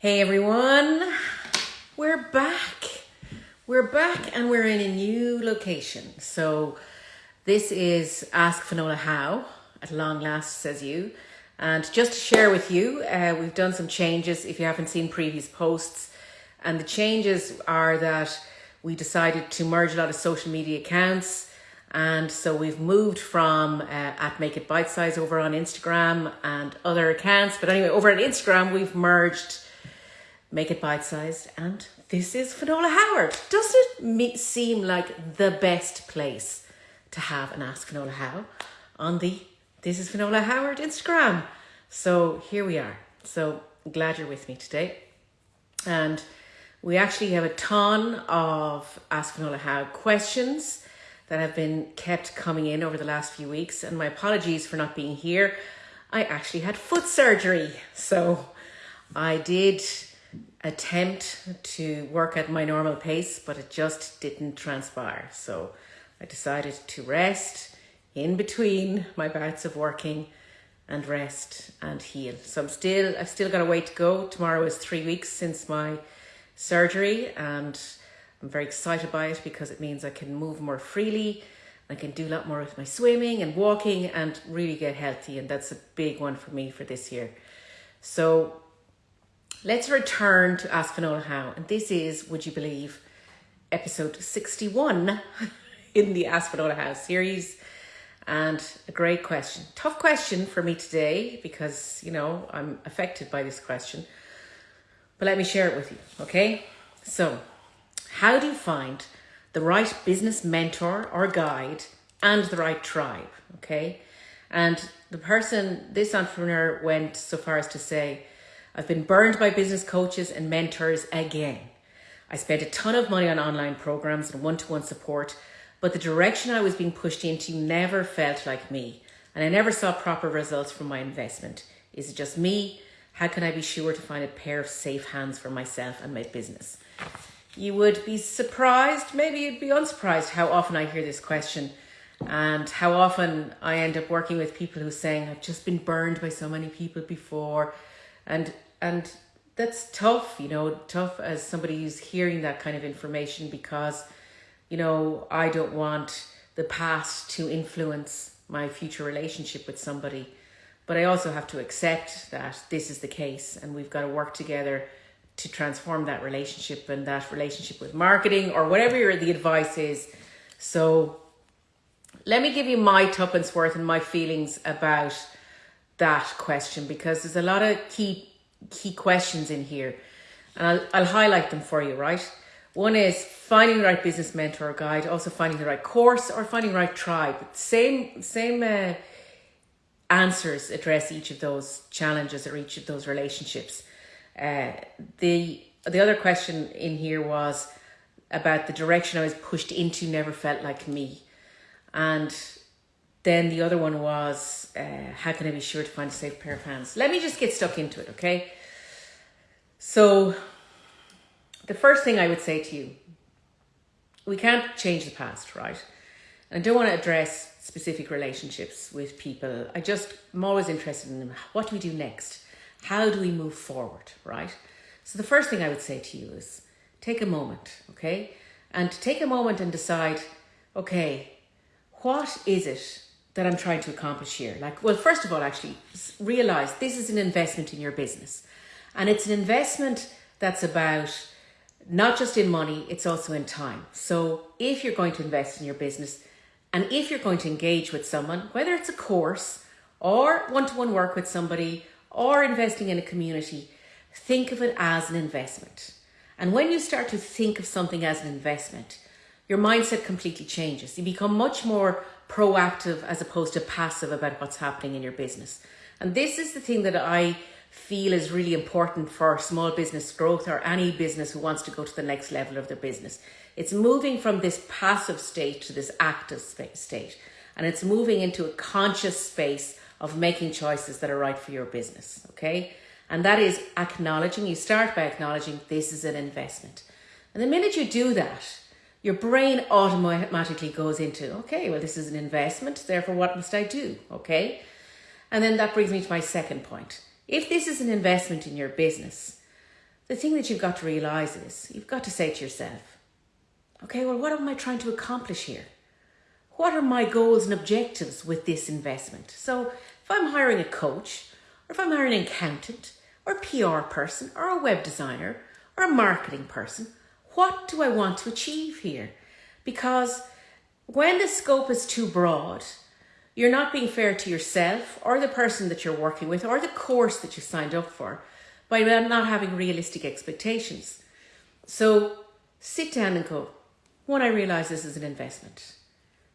Hey everyone, we're back. We're back and we're in a new location. So this is Ask Finola How, at long last says you. And just to share with you, uh, we've done some changes if you haven't seen previous posts. And the changes are that we decided to merge a lot of social media accounts. And so we've moved from uh, at Make It Bite Size over on Instagram and other accounts. But anyway, over on Instagram, we've merged Make It Bite Sized. And this is Finola Howard. Does it seem like the best place to have an Ask Finola How on the This is Finola Howard Instagram? So here we are. So glad you're with me today. And we actually have a ton of Ask Finola How questions that have been kept coming in over the last few weeks. And my apologies for not being here. I actually had foot surgery. So I did attempt to work at my normal pace, but it just didn't transpire. So I decided to rest in between my bouts of working and rest and heal. So I'm still, I've still got a way to go. Tomorrow is three weeks since my surgery and I'm very excited by it because it means I can move more freely. I can do a lot more with my swimming and walking and really get healthy. And that's a big one for me for this year. So let's return to Ask Finola How. And this is, would you believe, episode 61 in the Ask Finola How series and a great question. Tough question for me today because, you know, I'm affected by this question. But let me share it with you, okay? So, how do you find the right business mentor or guide and the right tribe, okay? And the person, this entrepreneur went so far as to say, I've been burned by business coaches and mentors again. I spent a ton of money on online programs and one to one support but the direction I was being pushed into never felt like me, and I never saw proper results from my investment. Is it just me? How can I be sure to find a pair of safe hands for myself and my business? You would be surprised, maybe you'd be unsurprised how often I hear this question and how often I end up working with people who are saying, I've just been burned by so many people before. And and that's tough, you know, tough as somebody who's hearing that kind of information because you know, I don't want the past to influence my future relationship with somebody. But I also have to accept that this is the case and we've got to work together to transform that relationship and that relationship with marketing or whatever the advice is. So let me give you my tuppence worth and my feelings about that question because there's a lot of key key questions in here and I'll, I'll highlight them for you, right? One is finding the right business mentor or guide, also finding the right course or finding the right tribe. Same, same uh, answers address each of those challenges or each of those relationships. Uh, the the other question in here was about the direction I was pushed into never felt like me, and then the other one was uh, how can I be sure to find a safe pair of hands? Let me just get stuck into it, okay? So the first thing I would say to you, we can't change the past, right? I don't want to address specific relationships with people. I just, I'm always interested in what do we do next? How do we move forward, right? So the first thing I would say to you is take a moment, okay? And take a moment and decide, okay, what is it that I'm trying to accomplish here? Like, well, first of all, actually realize this is an investment in your business. And it's an investment that's about not just in money, it's also in time. So if you're going to invest in your business and if you're going to engage with someone, whether it's a course or one-to-one work with somebody or investing in a community, think of it as an investment. And when you start to think of something as an investment, your mindset completely changes. You become much more proactive as opposed to passive about what's happening in your business. And this is the thing that I feel is really important for small business growth or any business who wants to go to the next level of their business. It's moving from this passive state to this active state. And it's moving into a conscious space of making choices that are right for your business. Okay. And that is acknowledging, you start by acknowledging this is an investment. And the minute you do that, your brain automatically goes into, okay, well, this is an investment, therefore, what must I do? Okay. And then that brings me to my second point if this is an investment in your business, the thing that you've got to realize is you've got to say to yourself, okay, well, what am I trying to accomplish here? What are my goals and objectives with this investment? So if I'm hiring a coach, or if I'm hiring an accountant, or a PR person, or a web designer, or a marketing person, what do I want to achieve here? Because when the scope is too broad, you're not being fair to yourself or the person that you're working with or the course that you signed up for by not having realistic expectations. So sit down and go, one, I realize this is an investment.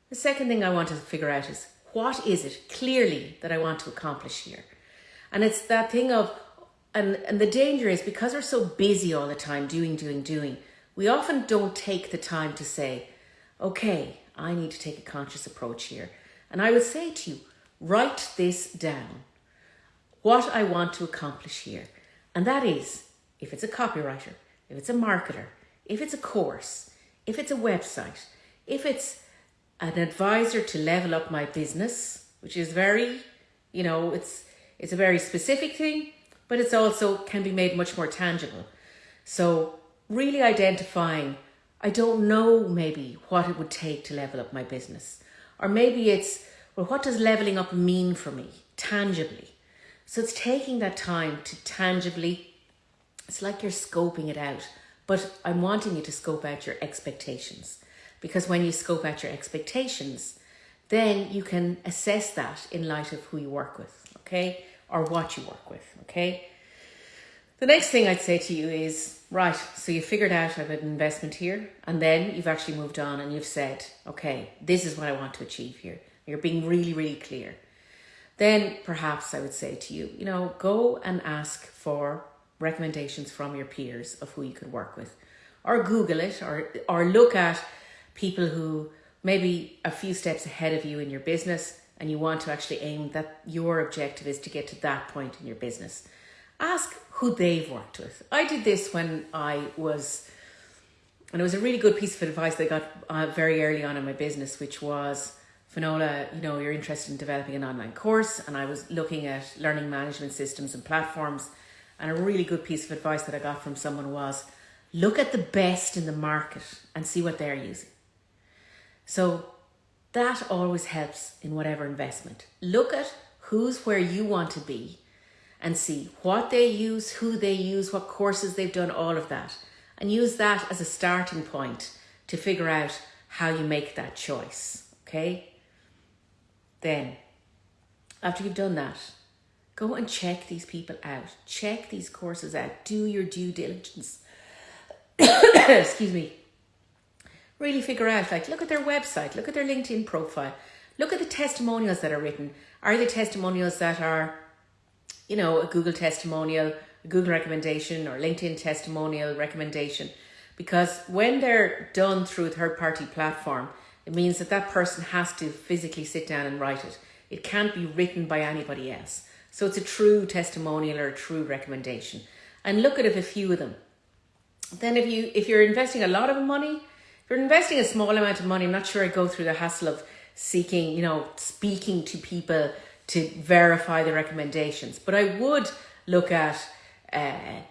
The second thing I want to figure out is what is it clearly that I want to accomplish here? And it's that thing of, and, and the danger is because we're so busy all the time doing, doing, doing, we often don't take the time to say, okay, I need to take a conscious approach here. And I would say to you, write this down. What I want to accomplish here. And that is, if it's a copywriter, if it's a marketer, if it's a course, if it's a website, if it's an advisor to level up my business, which is very, you know, it's it's a very specific thing, but it's also can be made much more tangible. So really identifying I don't know maybe what it would take to level up my business. Or maybe it's, well, what does leveling up mean for me tangibly? So it's taking that time to tangibly, it's like you're scoping it out, but I'm wanting you to scope out your expectations. Because when you scope out your expectations, then you can assess that in light of who you work with, okay? Or what you work with, okay? The next thing I'd say to you is right, so you figured out I've an investment here, and then you've actually moved on and you've said, okay, this is what I want to achieve here. You're being really, really clear. Then perhaps I would say to you, you know, go and ask for recommendations from your peers of who you could work with, or Google it, or or look at people who maybe a few steps ahead of you in your business, and you want to actually aim that your objective is to get to that point in your business ask who they've worked with. I did this when I was, and it was a really good piece of advice that I got uh, very early on in my business, which was, Finola, you know, you're interested in developing an online course, and I was looking at learning management systems and platforms. And a really good piece of advice that I got from someone was look at the best in the market and see what they're using. So that always helps in whatever investment. Look at who's where you want to be and see what they use, who they use, what courses they've done, all of that. And use that as a starting point to figure out how you make that choice. Okay? Then, after you've done that, go and check these people out. Check these courses out. Do your due diligence. Excuse me. Really figure out, like, look at their website, look at their LinkedIn profile, look at the testimonials that are written. Are they testimonials that are you know, a Google testimonial, a Google recommendation or LinkedIn testimonial recommendation. Because when they're done through a third party platform, it means that that person has to physically sit down and write it. It can't be written by anybody else. So it's a true testimonial or a true recommendation. And look at a few of them. Then if you if you're investing a lot of money, if you're investing a small amount of money, I'm not sure I'd go through the hassle of seeking, you know, speaking to people to verify the recommendations. But I would look at, uh,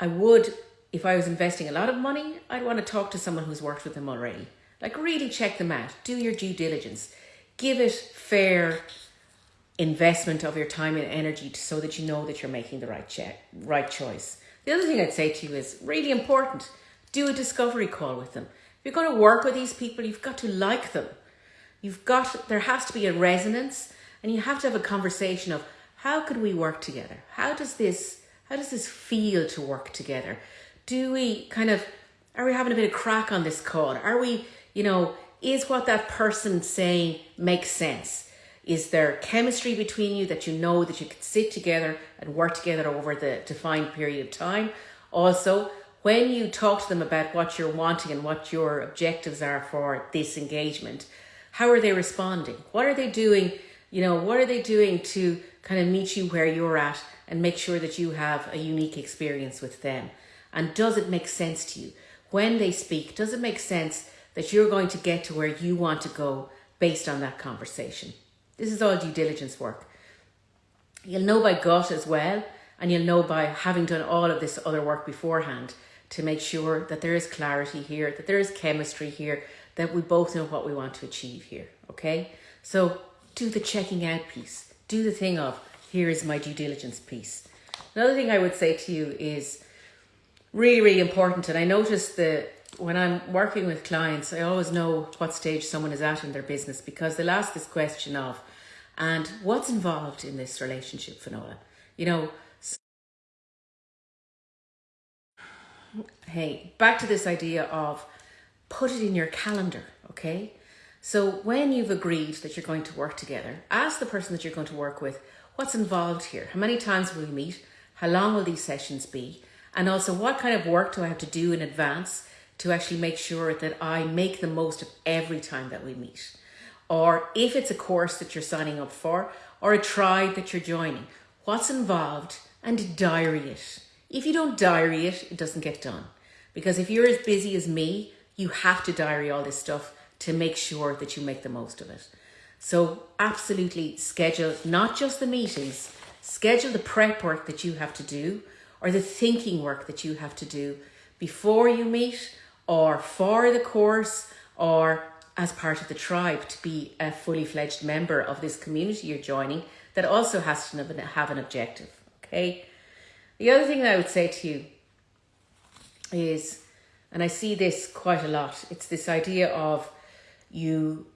I would, if I was investing a lot of money, I'd want to talk to someone who's worked with them already. Like really check them out, do your due diligence, give it fair investment of your time and energy so that you know that you're making the right check, right choice. The other thing I'd say to you is really important, do a discovery call with them. If you're going to work with these people, you've got to like them. You've got, there has to be a resonance and you have to have a conversation of how could we work together? How does this how does this feel to work together? Do we kind of are we having a bit of crack on this call? Are we, you know, is what that person saying makes sense? Is there chemistry between you that you know that you can sit together and work together over the defined period of time? Also, when you talk to them about what you're wanting and what your objectives are for this engagement, how are they responding? What are they doing you know, what are they doing to kind of meet you where you're at and make sure that you have a unique experience with them? And does it make sense to you? When they speak, does it make sense that you're going to get to where you want to go based on that conversation? This is all due diligence work. You'll know by gut as well And you'll know by having done all of this other work beforehand to make sure that there is clarity here, that there is chemistry here, that we both know what we want to achieve here. Okay? So do the checking out piece. Do the thing of, here is my due diligence piece. Another thing I would say to you is really, really important. And I notice that when I'm working with clients, I always know what stage someone is at in their business because they'll ask this question of, and what's involved in this relationship, Finola? You know, hey, back to this idea of put it in your calendar, okay? So when you've agreed that you're going to work together, ask the person that you're going to work with what's involved here. How many times will we meet? How long will these sessions be? And also, what kind of work do I have to do in advance to actually make sure that I make the most of every time that we meet? Or if it's a course that you're signing up for, or a tribe that you're joining, what's involved and diary it. If you don't diary it, it doesn't get done. Because if you're as busy as me, you have to diary all this stuff to make sure that you make the most of it. So absolutely schedule not just the meetings, schedule the prep work that you have to do or the thinking work that you have to do before you meet or for the course or as part of the tribe to be a fully fledged member of this community you're joining that also has to have an objective. Okay. The other thing I would say to you is, and I see this quite a lot, it's this idea of you,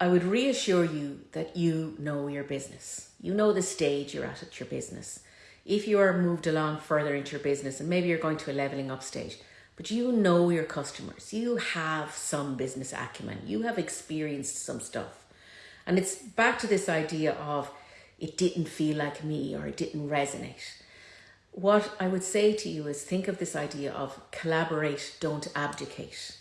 I would reassure you that you know your business. You know the stage you're at at your business. If you are moved along further into your business and maybe you're going to a leveling up stage, but you know your customers, you have some business acumen, you have experienced some stuff. And it's back to this idea of it didn't feel like me or it didn't resonate what I would say to you is think of this idea of collaborate, don't abdicate.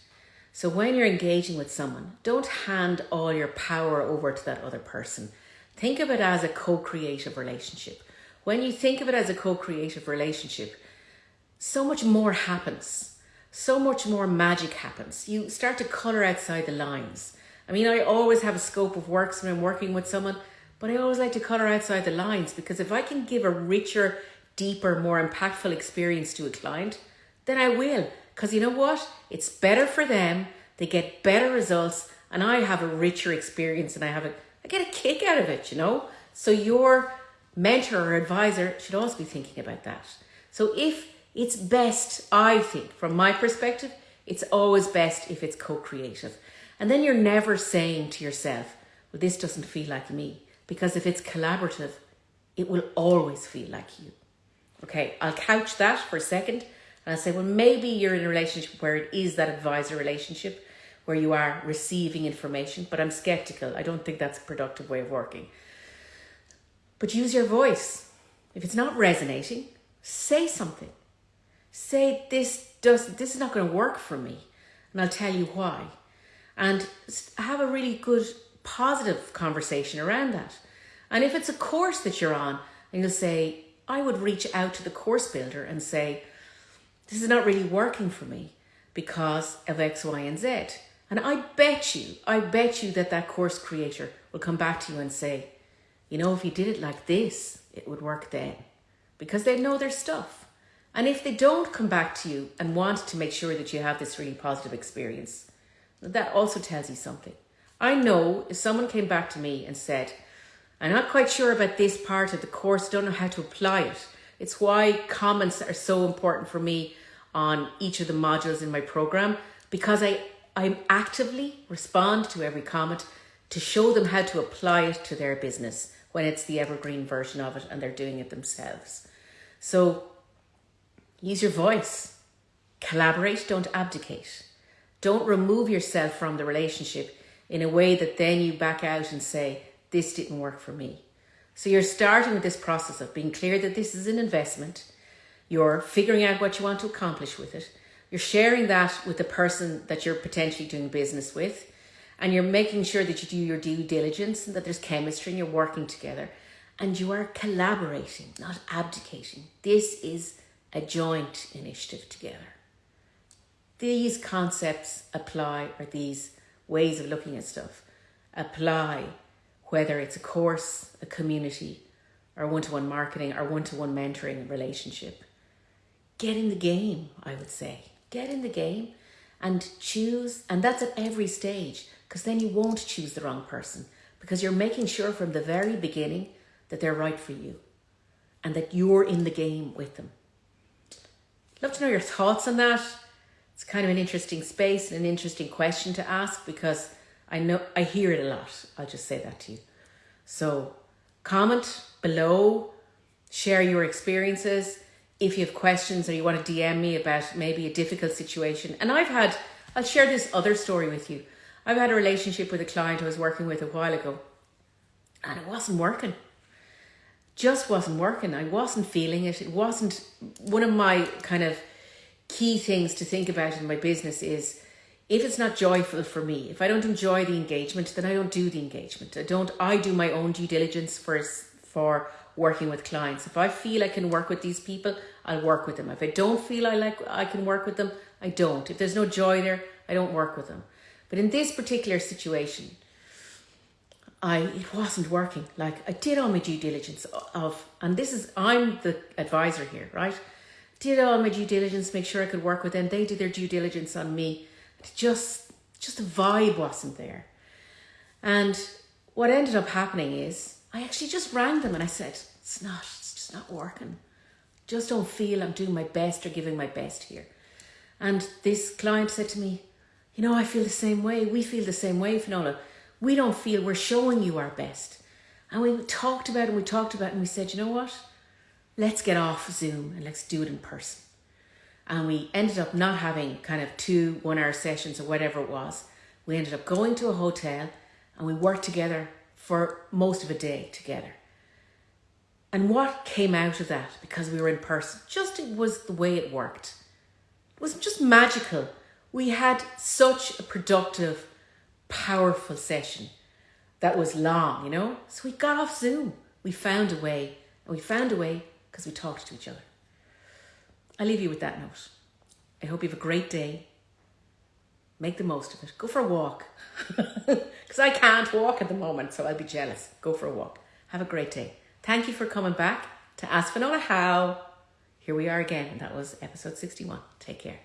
So when you're engaging with someone, don't hand all your power over to that other person. Think of it as a co-creative relationship. When you think of it as a co-creative relationship, so much more happens. So much more magic happens. You start to color outside the lines. I mean, I always have a scope of works when I'm working with someone, but I always like to color outside the lines because if I can give a richer deeper, more impactful experience to a client, then I will. Because you know what? It's better for them. They get better results, and I have a richer experience, and I have a I get a kick out of it. You know. So your mentor or advisor should also be thinking about that. So if it's best, I think, from my perspective, it's always best if it's co-creative. And then you're never saying to yourself, well, this doesn't feel like me. Because if it's collaborative, it will always feel like you. Okay, I'll couch that for a second and I'll say, well, maybe you're in a relationship where it is that advisor relationship where you are receiving information, but I'm skeptical. I don't think that's a productive way of working. But use your voice. If it's not resonating, say something. Say this does this is not going to work for me, and I'll tell you why. And have a really good positive conversation around that. And if it's a course that you're on, and you'll say, I would reach out to the course builder and say, this is not really working for me because of X, Y, and Z. And I bet you, I bet you that that course creator will come back to you and say, you know, if you did it like this, it would work then. Because they know their stuff. And if they don't come back to you and want to make sure that you have this really positive experience, that also tells you something. I know if someone came back to me and said, I'm not quite sure about this part of the course, don't know how to apply it. It's why comments are so important for me on each of the modules in my program because I, I actively respond to every comment to show them how to apply it to their business when it's the evergreen version of it and they're doing it themselves. So use your voice, collaborate, don't abdicate. Don't remove yourself from the relationship in a way that then you back out and say, this didn't work for me. So you're starting with this process of being clear that this is an investment. You're figuring out what you want to accomplish with it. You're sharing that with the person that you're potentially doing business with. And you're making sure that you do your due diligence and that there's chemistry and you're working together. And you are collaborating, not abdicating. This is a joint initiative together. These concepts apply, or these ways of looking at stuff apply whether it's a course, a community, or one to one marketing or one to one mentoring relationship. Get in the game, I would say. Get in the game and choose, and that's at every stage, because then you won't choose the wrong person because you're making sure from the very beginning that they're right for you and that you're in the game with them. Love to know your thoughts on that. It's kind of an interesting space and an interesting question to ask because I know I hear it a lot. I'll just say that to you. So comment below, share your experiences. If you have questions or you want to DM me about maybe a difficult situation. And I've had, I'll share this other story with you. I've had a relationship with a client I was working with a while ago and it wasn't working. Just wasn't working. I wasn't feeling it. It wasn't one of my kind of key things to think about in my business is if it's not joyful for me, if I don't enjoy the engagement, then I don't do the engagement. I don't I do my own due diligence for for working with clients. If I feel I can work with these people, I'll work with them. If I don't feel I like I can work with them, I don't. If there's no joy there, I don't work with them. But in this particular situation, I it wasn't working. Like I did all my due diligence of and this is I'm the advisor here, right? Did all my due diligence, make sure I could work with them. They did their due diligence on me just just the vibe wasn't there. And what ended up happening is I actually just rang them and I said, it's not, it's just not working. Just don't feel I'm doing my best or giving my best here. And this client said to me, you know, I feel the same way. We feel the same way, Finola. We don't feel we're showing you our best. And we talked about it and we talked about it and we said, you know what? Let's get off Zoom and let's do it in person and we ended up not having kind of two one hour sessions or whatever it was. We ended up going to a hotel and we worked together for most of a day together. And what came out of that, because we were in person, just it was the way it worked. It was just magical. We had such a productive, powerful session that was long, you know? So we got off Zoom. We found a way, and we found a way because we talked to each other. I leave you with that note. I hope you have a great day. Make the most of it. Go for a walk. Because I can't walk at the moment, so I'll be jealous. Go for a walk. Have a great day. Thank you for coming back to Ask Finola How. Here we are again, that was episode 61. Take care.